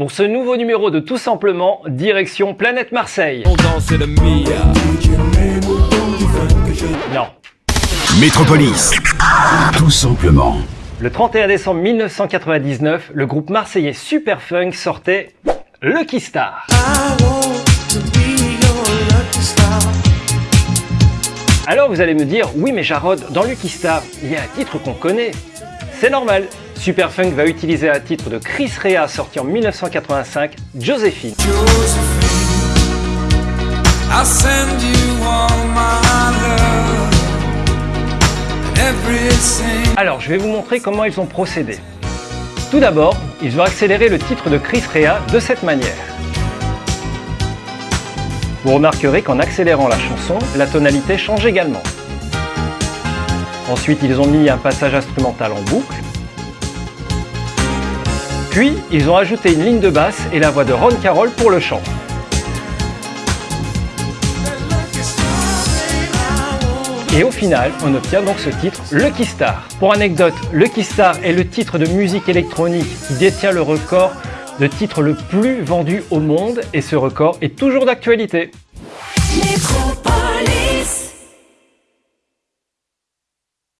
Pour ce nouveau numéro de Tout Simplement, direction Planète Marseille. On danse le Mia. Non. Métropolis. Tout simplement. Le 31 décembre 1999, le groupe marseillais Superfunk sortait Lucky Star. Alors vous allez me dire, oui mais Jarod, dans Lucky Star, il y a un titre qu'on connaît. C'est normal, Superfunk va utiliser un titre de Chris Rea sorti en 1985, Josephine. I'll send you all my love. Everything. Alors je vais vous montrer comment ils ont procédé. Tout d'abord, ils ont accéléré le titre de Chris Rea de cette manière. Vous remarquerez qu'en accélérant la chanson, la tonalité change également. Ensuite, ils ont mis un passage instrumental en boucle. Puis, ils ont ajouté une ligne de basse et la voix de Ron Carroll pour le chant. Et au final, on obtient donc ce titre Lucky Star. Pour anecdote, Lucky Star est le titre de musique électronique qui détient le record de titre le plus vendu au monde et ce record est toujours d'actualité.